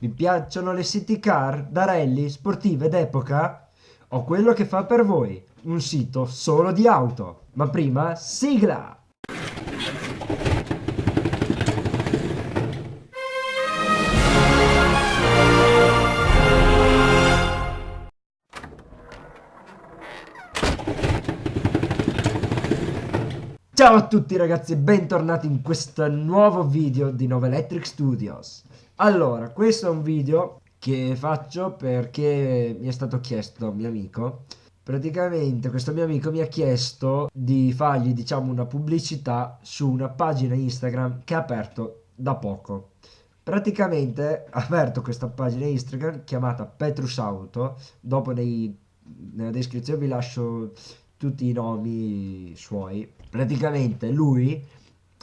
Vi piacciono le city car da rally sportive d'epoca? Ho quello che fa per voi, un sito solo di auto. Ma prima, sigla! Ciao a tutti ragazzi e bentornati in questo nuovo video di Nova Electric Studios. Allora, questo è un video che faccio perché mi è stato chiesto da un mio amico. Praticamente questo mio amico mi ha chiesto di fargli diciamo una pubblicità su una pagina Instagram che ha aperto da poco. Praticamente ha aperto questa pagina Instagram chiamata Petrus Auto, dopo nei, nella descrizione vi lascio tutti i nomi suoi. Praticamente lui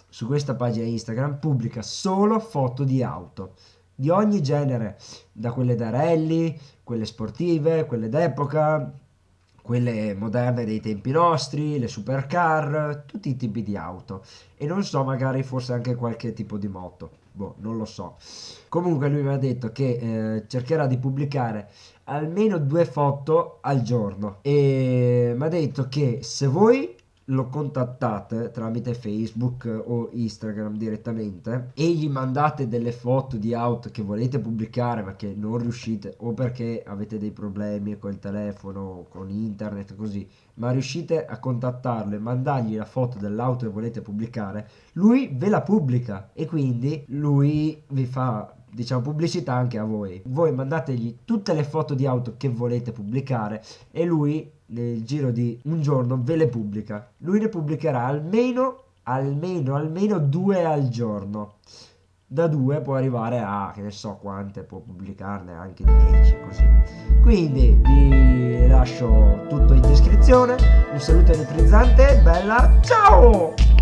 su questa pagina Instagram pubblica solo foto di auto di ogni genere, da quelle da rally, quelle sportive, quelle d'epoca, quelle moderne dei tempi nostri, le supercar, tutti i tipi di auto. E non so, magari forse anche qualche tipo di moto, boh, non lo so. Comunque lui mi ha detto che eh, cercherà di pubblicare almeno due foto al giorno. E mi ha detto che se voi lo contattate tramite Facebook o Instagram direttamente e gli mandate delle foto di auto che volete pubblicare ma che non riuscite o perché avete dei problemi col telefono, con internet così, ma riuscite a contattarlo e mandargli la foto dell'auto che volete pubblicare, lui ve la pubblica e quindi lui vi fa diciamo pubblicità anche a voi. Voi mandategli tutte le foto di auto che volete pubblicare e lui nel giro di un giorno ve le pubblica. Lui ne pubblicherà almeno, almeno, almeno due al giorno. Da due può arrivare a, che ne so quante, può pubblicarne anche 10, così. Quindi vi lascio tutto in descrizione. Un saluto elettrizzante, bella, ciao!